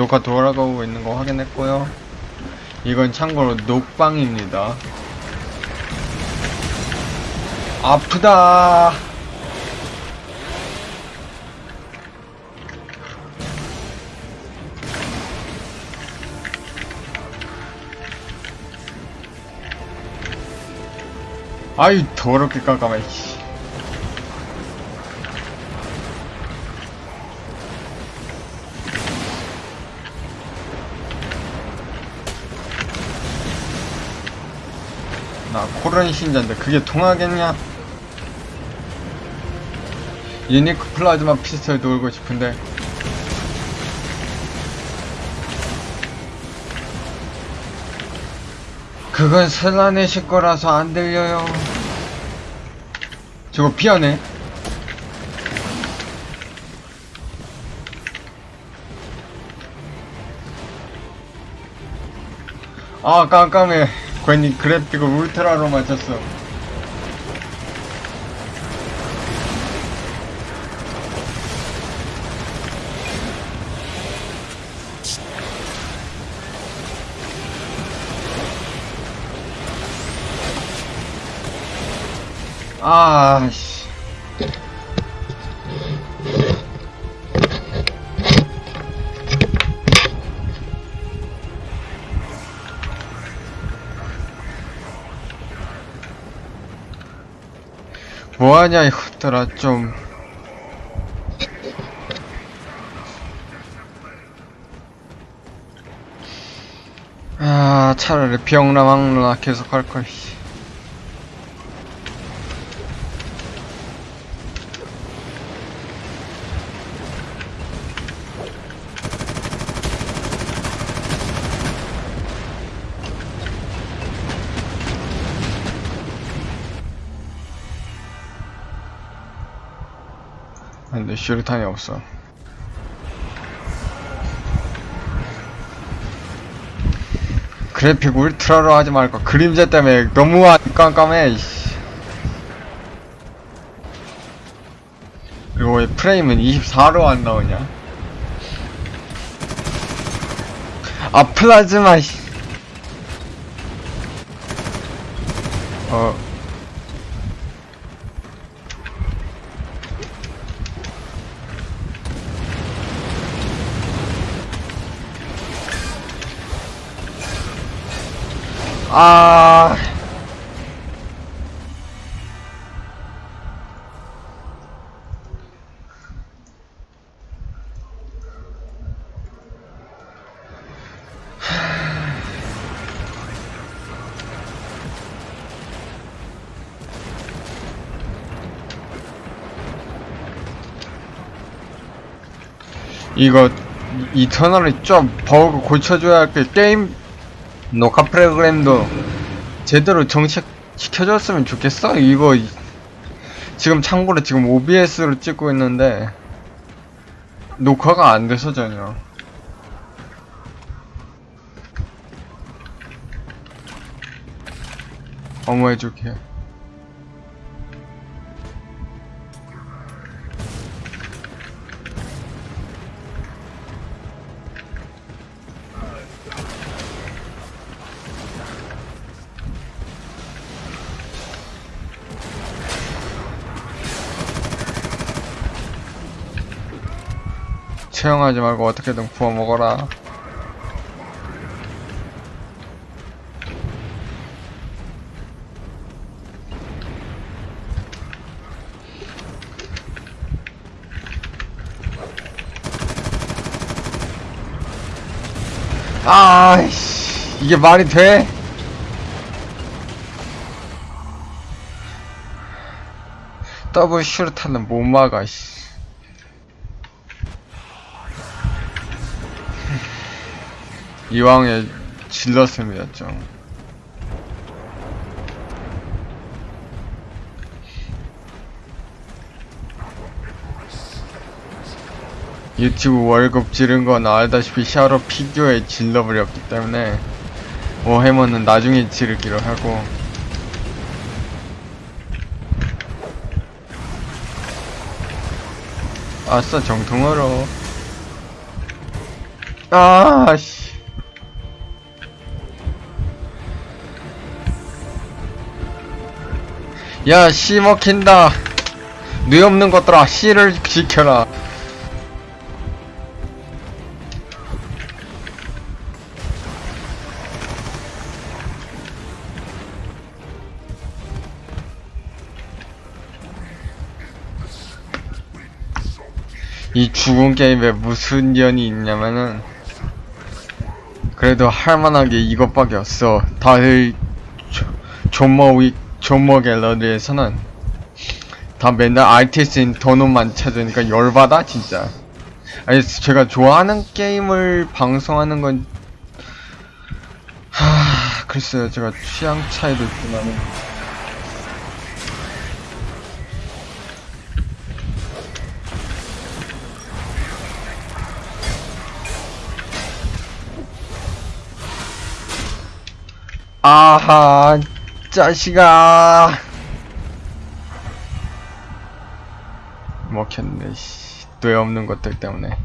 녹화 돌아가고 있는 거 확인했고요. 이건 참고로 녹방입니다. 아프다. 아이 더럽게 깜깜해. 코른 신자인데 그게 통하겠냐? unique plasma pistol 들고 싶은데. 그건 슬라네쉬 거라서 안 들려요. 저거 피하네 아 깜깜해 괜히 그래픽을 울트라로 맞췄어. 아씨 뭐하냐 이것들아 좀 아, 차라리 병나망나 계속 할걸. 씨. 근데 슈르탄이 없어. 그래픽 울트라로 하지 말고 그림자 때문에 너무 안 깜깜해. 그리고 왜 프레임은 24로 안 나오냐? 아 플라즈마. 씨. 어. 아. 이거 이 터널을 좀 버그 고쳐줘야 할 게 게임 녹화 프로그램도 제대로 정착 시켜줬으면 좋겠어. 이거 이- 지금 참고로 지금 OBS로 찍고 있는데 녹화가 안 돼서 전혀. 어머 해줄게. 채용하지 말고 어떻게든 구워 먹어라. 아이씨, 이게 말이 돼? 더블 슈르탄은 못 막아, 씨. 이왕에 질렀습니다, 좀. 유튜브 월급 지른 건 알다시피 샤로 피규어에 질러버렸기 때문에 워해머는 나중에 지르기로 하고 아싸 정통으로 아, 씨. 야, 씨 먹힌다. 뇌 없는 것들아, 씨를 지켜라. 이 죽은 게임에 무슨 연이 있냐면은 그래도 할만한 게 이것밖에 없어 다들 조- 존머윅 존머 갤러리에서는 다 맨날 RTS인 돈업만 찾으니까 열받아 진짜. 아니 제가 좋아하는 게임을 방송하는 건 하... 글쎄요 제가 취향 차이도 있지만은. 아하, 자식아. 먹혔네, 씨. 뇌 없는 것들 때문에.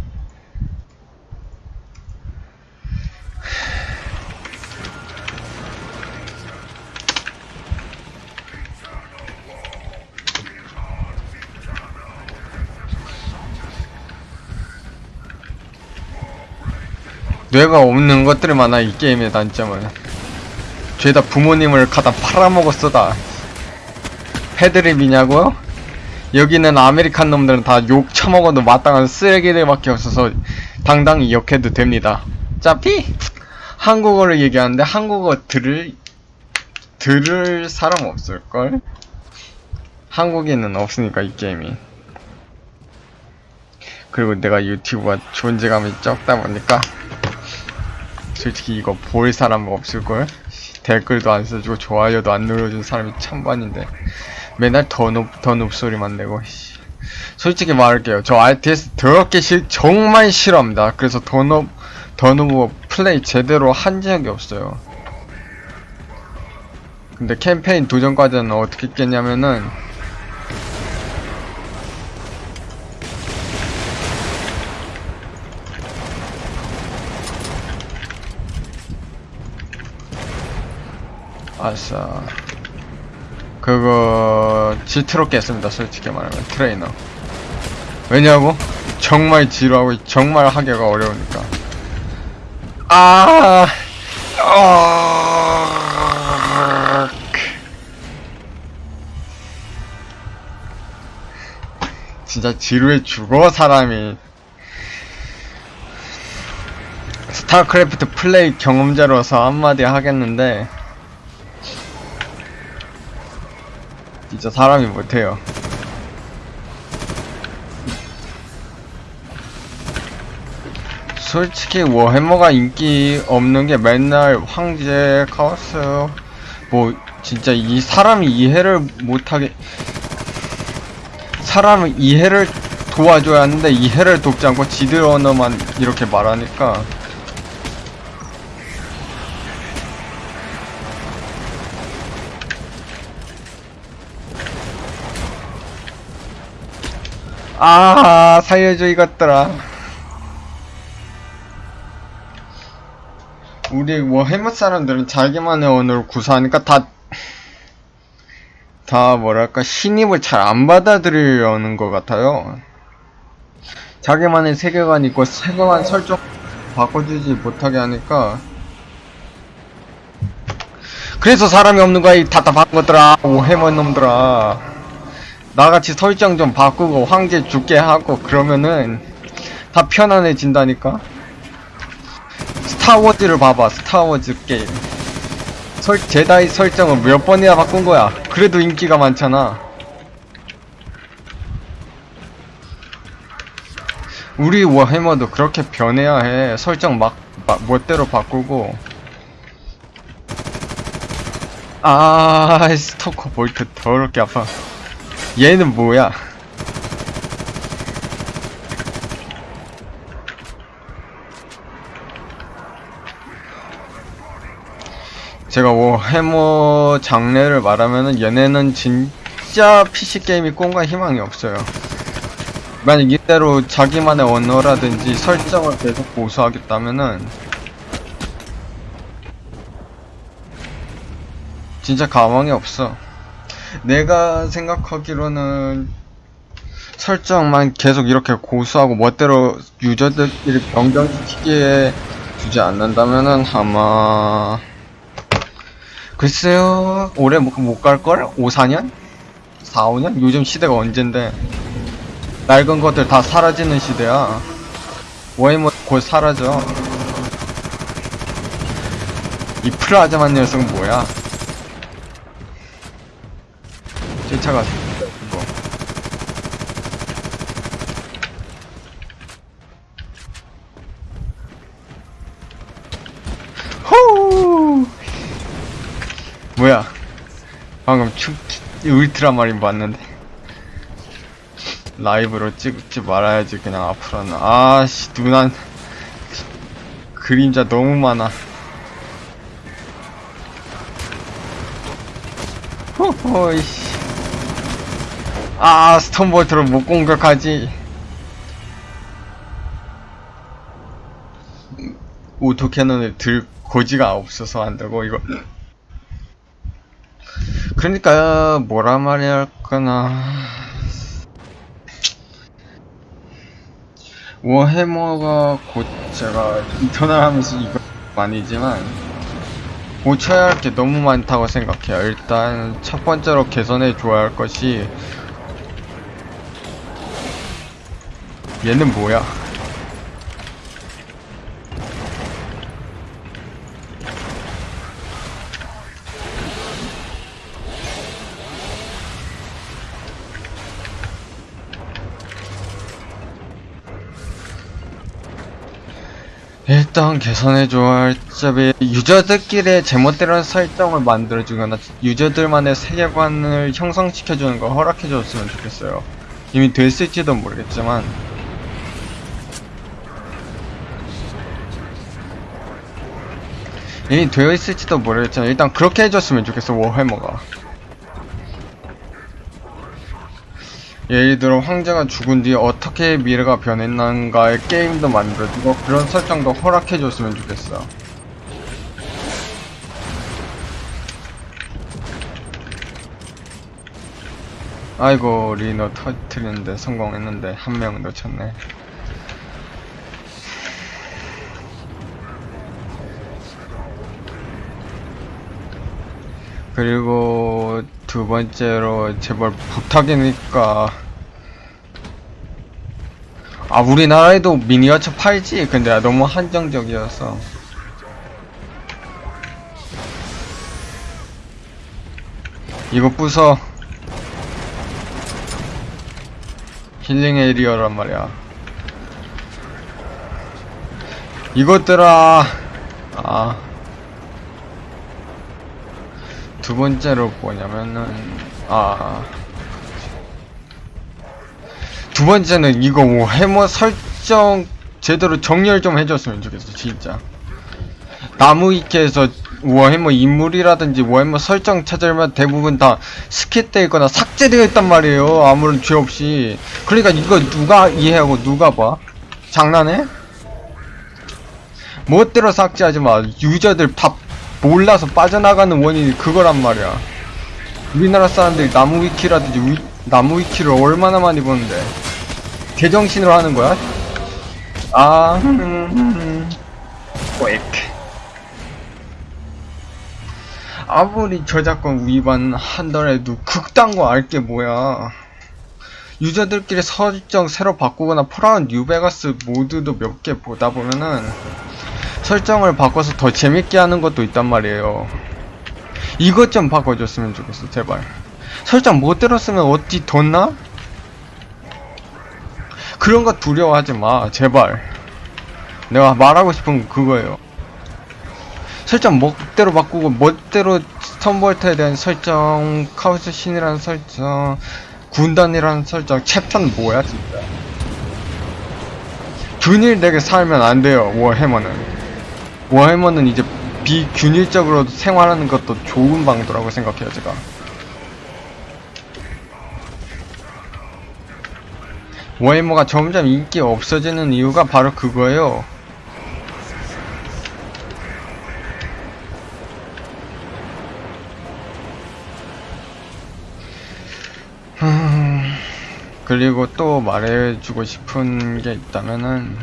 뇌가 없는 것들이 많아, 이 게임의 단점은. 죄다 부모님을 갖다 팔아먹었어다. 패드립이냐고요? 여기는 American 놈들은 다 욕 처먹어도 마땅한 쓰레기들밖에 없어서 당당히 욕해도 됩니다. 어차피 한국어를 얘기하는데 한국어 들을 들을 사람 없을걸? 한국에는 없으니까 이 게임이. 그리고 내가 유튜브가 존재감이 적다 보니까 솔직히 이거 볼 사람 없을걸? 댓글도 안 써주고 좋아요도 안 눌러준 사람이 천반인데 맨날 더 높 더 높 소리만 내고 씨. 솔직히 말할게요. 저 RTS 더럽게 싫 정말 싫어합니다. 그래서 더높 더높 플레이 제대로 한 적이 없어요. 근데 캠페인 도전 과제는 어떻게 깼냐면은 아싸 그거 지트로 깼습니다 솔직히 말하면. 트레이너. 왜냐고? 정말 지루하고 정말 하기가 어려우니까. 아! 어... 진짜 지루해 죽어 사람이. 스타크래프트 플레이 경험자로서 한마디 하겠는데 진짜 사람이 못해요. 솔직히 워해머가 인기 없는 게 맨날 황제, 카오스, 뭐 진짜 이 사람이 이해를 못하게 사람은 이해를 도와줘야 하는데 이해를 돕지 않고 지들 언어만 이렇게 말하니까 아 살려줘 이것들아 우리 뭐 해머 사람들은 자기만의 언어를 구사하니까 다, 다 뭐랄까 신입을 잘 안 받아들이려는 것 같아요. 자기만의 세계관 있고 세계관 설정 바꿔주지 못하게 하니까. 그래서 사람이 없는 거야 이 답답한 것들아. 오 해머 놈들아 나같이 설정 좀 바꾸고 황제 죽게 하고 그러면은 다 편안해진다니까? 스타워즈를 봐봐 스타워즈 게임. 설, 제다이 설정을 몇 번이나 바꾼 거야? 그래도 인기가 많잖아. 우리 워해머도 그렇게 변해야 해. 설정 막, 막 멋대로 바꾸고. 아 스토커 볼트 더럽게 아파 얘는 뭐야? 제가 뭐 해머 장르를 말하면은 얘네는 진짜 PC 게임이 꿈과 희망이 없어요. 만약 이대로 자기만의 언어라든지 설정을 계속 고수하겠다면은 진짜 가망이 없어. 내가 생각하기로는 설정만 계속 이렇게 고수하고 멋대로 유저들끼리 변경시키게 두지 않는다면은 아마 글쎄요 올해 못 갈걸? 5, 4년? 4, 5년? 요즘 시대가 언젠데 낡은 것들 다 사라지는 시대야 워해머 곧 사라져 이 프라자만 녀석은 뭐야 제 차가 이거. 호우 뭐야? 방금 축 울트라 마린 봤는데. 라이브로 찍지 말아야지 그냥 앞으로는. 아씨 눈안 그림자 너무 많아. 호호이씨 아 스톤볼트로 못 공격하지. autocannon을 들 고지가 없어서 안 되고 이거. 그러니까 뭐라 말해야 할까나. 워해머가 곧 제가 인터넷 하면서 이거 아니지만 고쳐야 할 게 너무 많다고 생각해요. 일단 첫 번째로 개선해 줘야 할 것이 얘는 뭐야 일단 개선해줘야 할 점이 유저들끼리 제멋대로 설정을 만들어주거나 유저들만의 세계관을 형성시켜주는 걸 허락해줬으면 좋겠어요. 이미 됐을지도 모르겠지만 이미 되어 있을지도 모르겠지만 일단 그렇게 해줬으면 좋겠어 워해머가. 예를 들어 황제가 죽은 뒤 어떻게 미래가 변했는가의 게임도 만들어주고 그런 설정도 허락해줬으면 좋겠어. 아이고 리너 터트리는데 성공했는데 한 명 놓쳤네 그리고 두 번째로 제발 부탁이니까. 아 우리나라에도 미니어처 팔지? 근데 너무 한정적이어서. 이거 부숴. 힐링 에리어란 말이야. 이것들아. 아 두 번째로 뭐냐면은 아. 두 번째는 이거 뭐 해머 설정 제대로 정렬 좀 해줬으면 좋겠어 진짜. 나무 위키에서 워해머 인물이라든지 워해머 설정 찾으면 대부분 다 스킵되어 있거나 삭제되어 있단 말이에요. 아무런 죄 없이. 그러니까 이거 누가 이해하고 누가 봐? 장난해? 멋대로 삭제하지 마. 유저들 다 몰라서 빠져나가는 원인이 그거란 말이야. 우리나라 사람들이 나무 위키라든지 위, 나무 위키를 얼마나 많이 보는데 개정신으로 하는 거야? 아, კვ익. 아무리 저작권 위반 한더라도 극단과 알게 뭐야. 유저들끼리 설정 새로 바꾸거나 폴아웃 뉴베가스 모드도 몇 개 보다 보면은 설정을 바꿔서 더 재밌게 하는 것도 있단 말이에요. 이것 좀 바꿔줬으면 좋겠어, 제발. 설정 못 들었으면 어디 뒀나? 그런 거 두려워하지 마, 제발. 내가 말하고 싶은 그거예요. 설정 멋대로 바꾸고, 멋대로 스톤볼트에 대한 설정, 카오스 신이라는 설정, 군단이라는 설정, 챕터는 뭐야, 진짜. 균일되게 살면 안 돼요, 워해머는. 워해머는 이제 비균일적으로 생활하는 것도 좋은 방도라고 생각해요 제가 워해머가 점점 인기 없어지는 이유가 바로 그거예요. 음, 그리고 또 말해주고 싶은 게 있다면은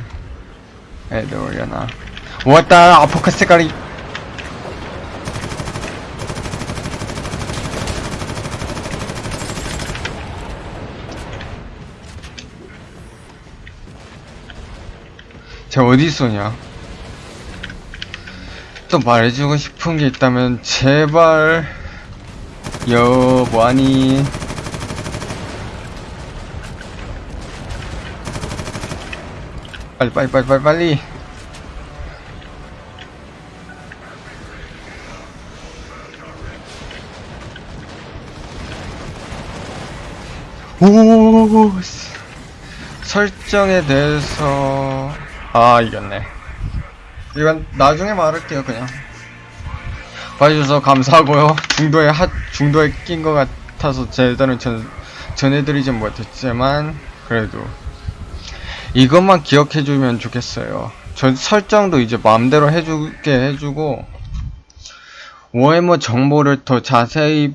애들 올려놔 왔다. 아포카 색깔이. 쟤 어디 있어냐? 또 말해주고 싶은 게 있다면 제발. 여보아니? 빨리 빨리 빨리 빨리 빨리 설정에 대해서 아 이겼네. 이건 나중에 말할게요 그냥. 봐주셔서 감사하고요. 중도에 하, 중도에 낀 것 같아서 제대로 전, 전해드리진 못했지만 그래도. 이것만 기억해주면 좋겠어요. 전 설정도 이제 마음대로 해주게 해주고 워해머 정보를 더 자세히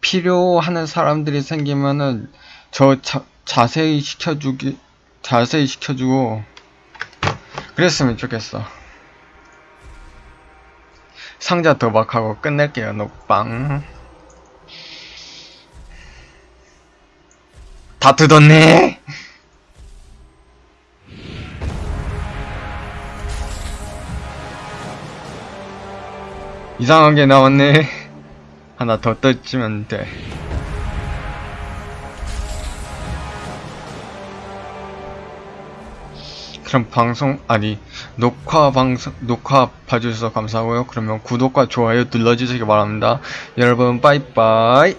필요하는 사람들이 생기면은 저 자, 자세히 시켜주기 자세히 시켜주고 그랬으면 좋겠어. 상자 도박하고 끝낼게요 녹방. 다 뜯었네. 이상한 게 나왔네. 하나 더 뜯으면 돼 그럼 방송 아니 녹화 방송 녹화 봐주셔서 감사하고요. 그러면 구독과 좋아요 눌러주시기 바랍니다. 여러분 빠이빠이.